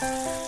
Bye.